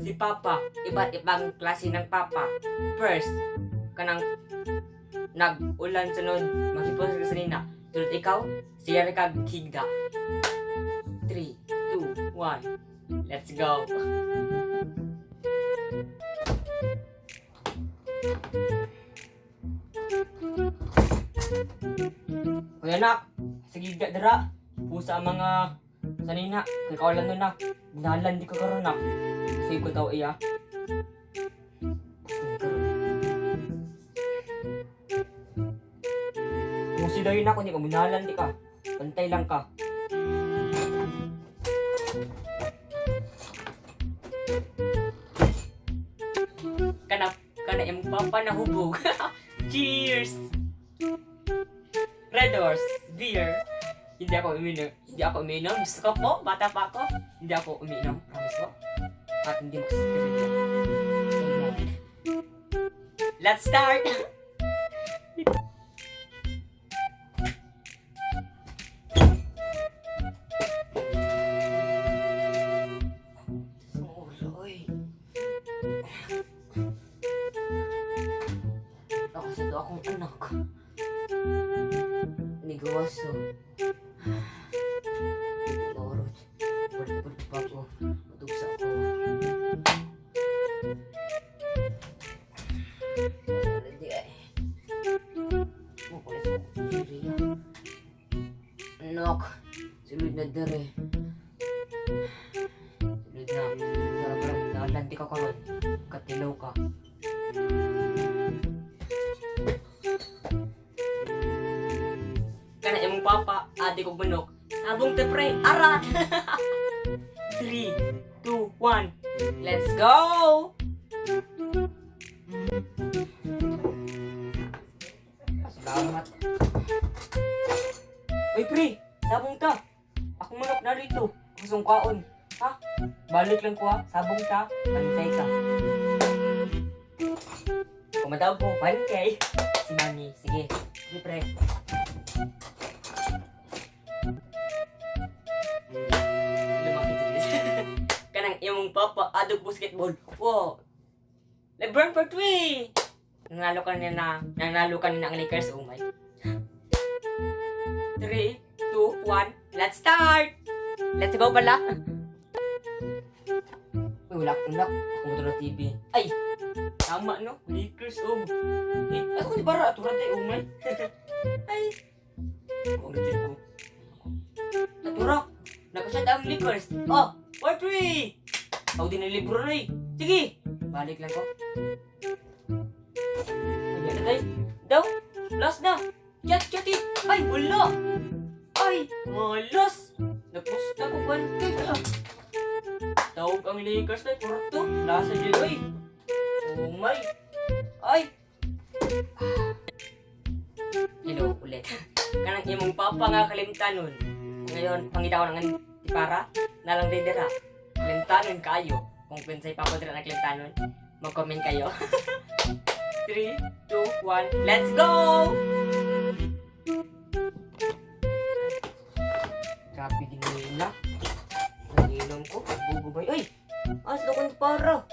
Si Papa, iba't ibang klase ng Papa. First, kanang nag-ulan sunod, makipos ka sa nina. Sunod ikaw, siya rin kag higda. 3, 2, 1, let's go. Kuya nak, sige ga dara. Pusa mga sanina, kay kaulan nun na. Binalan di ko karon nak. Sige ko daw iya. Kung si Dayo na ako, di ka binalan di ka. Pantay lang ka. Kana, kana yung papa na hubog. Cheers! Red Horse, beer. Hindi ako uminom. Hindi ako uminom. Gusto ko po, bata pa ako. Hindi ako uminom. Promise po. At hindi mo kasi Amen. Let's start! Ako sa to akong anak. Nigawaso. Anak. Sulod na dere. Sulod na. Parang nalanti ka karon. Katilaw ka. kana imong papa, adi kog manok. Sabong te pre, arat. 3 2 1. Let's go. Salamat. Uy pre, sabong ta. Ako manok na rito. Kusong kaon. Ha? Balik lang ko ha. Sabong ta. Pantay ka. Kumatawag ko, 1K. Si Mami. Sige. Sige pre. Kanang imong papa adog basketball. Wow. LeBron for three. Nanalo ka na na, nanalo ka na ang Lakers. Oh my. 3, 2, 1, let's start! Let's go pala! Uy, wala akong. Ako mo na TV. Ay! Tama no? Lakers, oh. Eh, ako di bara. Turad eh, oh my. Ay! Oh, legit ko. Natura! Nakasyat ang Lakers. Oh! 4-3! Ako din ang libro na eh. Sige! Balik lang ko. Ay, na tayo. Daw! Last na! Chat, chat eh! Ay, wala! Ay, malas! Napusta ko ba? Tawag ang Lakers na kurto. Nasa dyan ay. Oh! Ay! Hello ulit. Kanang imong papa nga kalimtanon. Ngayon, pangitaw ng tipara, nalang didira. Kalimtanon kayo. Kung pinsay pa ko dira ng kalimtanon, mag-comment kayo. 3, 2, 1, let's go! Para?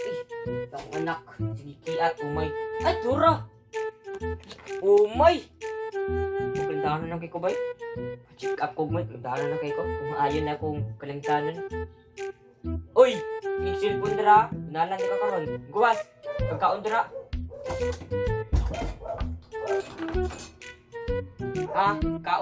Ay, ang anak. Sinikiat, umay. Ay, tura! Umay! Kalintanan lang kay ko, bay. Check up ko, may. Kalintanan lang kay ko. Kung maayon na akong kalintanan. Uy! Yung cellphone dira. Nalan ka karon. Guwas! Pagkaon dira. Ha? Na?